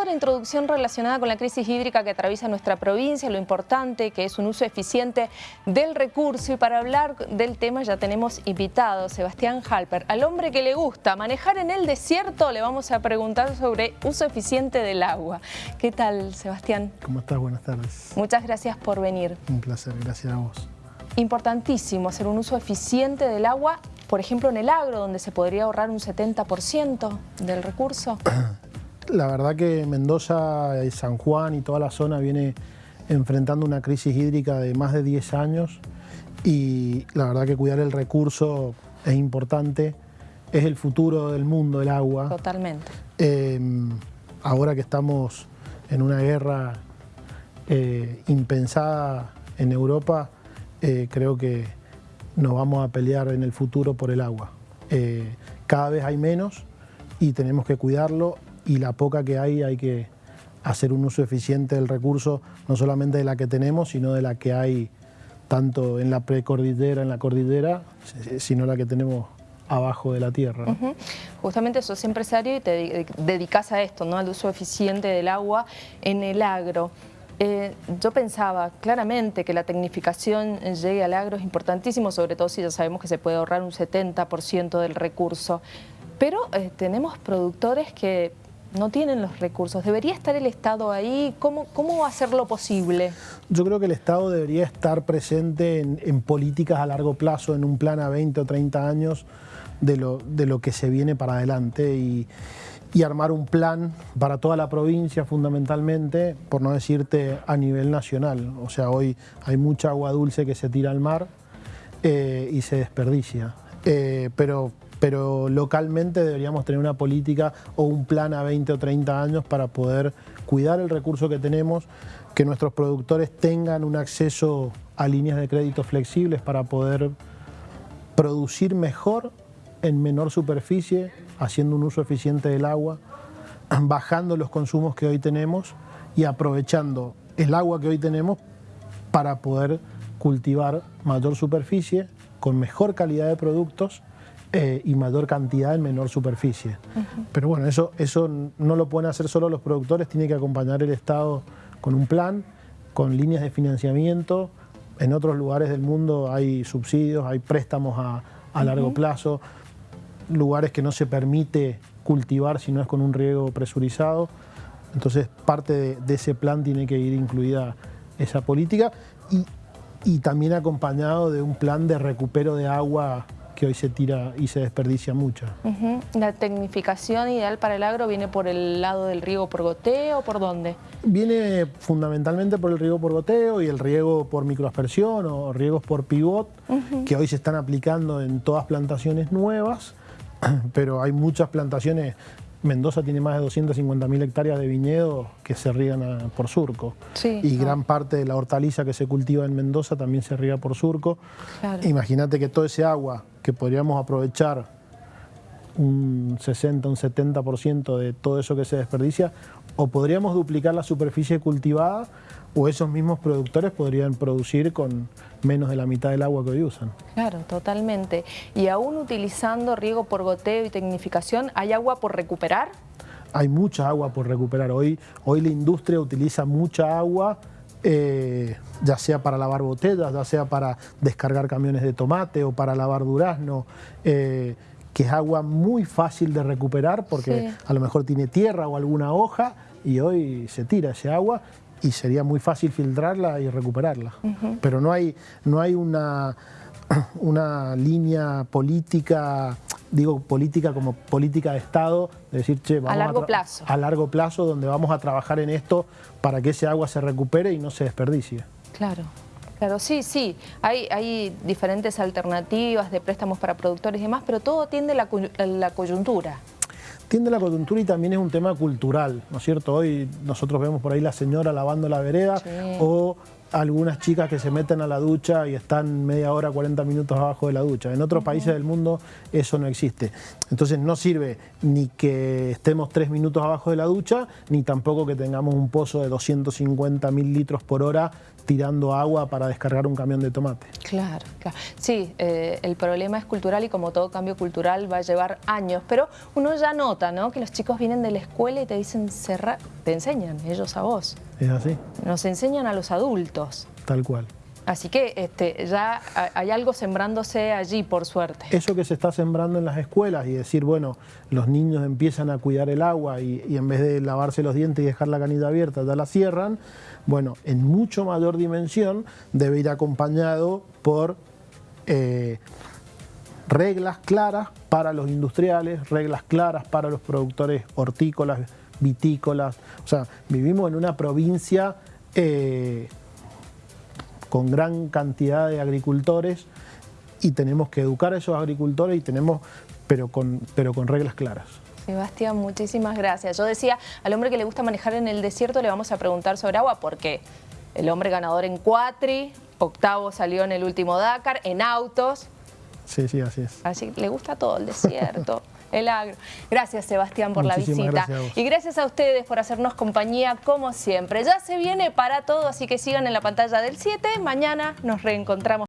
toda la introducción relacionada con la crisis hídrica que atraviesa nuestra provincia, lo importante que es un uso eficiente del recurso y para hablar del tema ya tenemos invitado Sebastián Halper, al hombre que le gusta manejar en el desierto, le vamos a preguntar sobre uso eficiente del agua. ¿Qué tal, Sebastián? ¿Cómo estás? Buenas tardes. Muchas gracias por venir. Un placer, gracias a vos. Importantísimo hacer un uso eficiente del agua, por ejemplo en el agro, donde se podría ahorrar un 70% del recurso. La verdad que Mendoza, San Juan y toda la zona viene enfrentando una crisis hídrica de más de 10 años y la verdad que cuidar el recurso es importante, es el futuro del mundo, el agua. Totalmente. Em, ahora que estamos en una guerra eh, impensada en Europa, eh, creo que nos vamos a pelear en el futuro por el agua. Eh, cada vez hay menos y tenemos que cuidarlo y la poca que hay hay que hacer un uso eficiente del recurso, no solamente de la que tenemos, sino de la que hay tanto en la precordillera, en la cordillera, sino la que tenemos abajo de la tierra. Justamente sos empresario y te dedicas a esto, ¿no? al uso eficiente del agua en el agro. Eh, yo pensaba claramente que la tecnificación llegue al agro es importantísimo, sobre todo si ya sabemos que se puede ahorrar un 70% del recurso. Pero eh, tenemos productores que no tienen los recursos. ¿Debería estar el Estado ahí? ¿Cómo, cómo hacerlo posible? Yo creo que el Estado debería estar presente en, políticas a largo plazo, en un plan a 20 o 30 años de lo, de lo que se viene para adelante y, armar un plan para toda la provincia fundamentalmente, por no decirte a nivel nacional. O sea, hoy hay mucha agua dulce que se tira al mar eh, y se desperdicia. Eh, pero pero localmente deberíamos tener una política o un plan a 20 o 30 años para poder cuidar el recurso que tenemos, que nuestros productores tengan un acceso a líneas de crédito flexibles para poder producir mejor en menor superficie, haciendo un uso eficiente del agua, bajando los consumos que hoy tenemos y aprovechando el agua que hoy tenemos para poder cultivar mayor superficie, con mejor calidad de productos eh, y mayor cantidad en menor superficie. Pero bueno, eso, eso no lo pueden hacer solo los productores, tiene que acompañar el Estado con un plan, con líneas de financiamiento. En otros lugares del mundo hay subsidios, hay préstamos a, largo plazo, lugares que no se permite cultivar si no es con un riego presurizado. Entonces parte de, ese plan tiene que ir incluida esa política y, y también acompañado de un plan de recupero de agua que hoy se tira y se desperdicia mucho. ¿La tecnificación ideal para el agro viene por el lado del riego por goteo o por dónde? Viene fundamentalmente por el riego por goteo y el riego por microaspersión o riegos por pivot, que hoy se están aplicando en todas plantaciones nuevas, pero hay muchas plantaciones Mendoza tiene más de 250.000 hectáreas de viñedo que se riegan por surco. y gran parte de la hortaliza que se cultiva en Mendoza también se riega por surco. Imagínate que todo ese agua que podríamos aprovechar un 60, un 70% de todo eso que se desperdicia, o podríamos duplicar la superficie cultivada o esos mismos productores podrían producir con menos de la mitad del agua que hoy usan. Claro, totalmente. Y aún utilizando riego por goteo y tecnificación, ¿hay agua por recuperar? Hay mucha agua por recuperar. Hoy, hoy la industria utiliza mucha agua, eh, ya sea para lavar botellas, ya sea para descargar camiones de tomate o para lavar durazno, eh, que es agua muy fácil de recuperar porque a lo mejor tiene tierra o alguna hoja y hoy se tira ese agua y sería muy fácil filtrarla y recuperarla. Pero no hay, no hay una, una línea política, digo política como política de Estado, de decir, che, vamos a largo plazo. A largo plazo, donde vamos a trabajar en esto para que ese agua se recupere y no se desperdicie. Claro. Claro, sí, sí. Hay, hay diferentes alternativas de préstamos para productores y demás, pero todo tiende a la coyuntura tiende la coyuntura y también es un tema cultural, ¿no es cierto? Hoy nosotros vemos por ahí la señora lavando la vereda o algunas chicas que se meten a la ducha y están media hora, 40 minutos abajo de la ducha. En otros países del mundo eso no existe. Entonces no sirve ni que estemos tres minutos abajo de la ducha, ni tampoco que tengamos un pozo de 250 mil litros por hora tirando agua para descargar un camión de tomate. Claro, claro. Sí, eh, el problema es cultural y como todo cambio cultural va a llevar años, pero uno ya nota ¿no? que los chicos vienen de la escuela y te dicen cerrar, te enseñan ellos a vos. ¿Es así? Nos enseñan a los adultos. Tal cual. Así que este, ya hay algo sembrándose allí, por suerte. Eso que se está sembrando en las escuelas y decir, bueno, los niños empiezan a cuidar el agua y, en vez de lavarse los dientes y dejar la canilla abierta, ya la cierran, bueno, en mucho mayor dimensión debe ir acompañado por eh, reglas claras para los industriales, reglas claras para los productores hortícolas, vitícolas. O sea, vivimos en una provincia... Eh, con gran cantidad de agricultores y tenemos que educar a esos agricultores y tenemos, pero con, pero con reglas claras. Sebastián, muchísimas gracias. Yo decía, al hombre que le gusta manejar en el desierto le vamos a preguntar sobre agua porque el hombre ganador en cuatri, octavo salió en el último Dakar, en autos. Sí, sí, así es. Así le gusta todo el desierto. el agro. Gracias Sebastián por la visita. y gracias a ustedes por hacernos compañía como siempre. Ya se viene para todo, así que sigan en la pantalla del 7. Mañana nos reencontramos.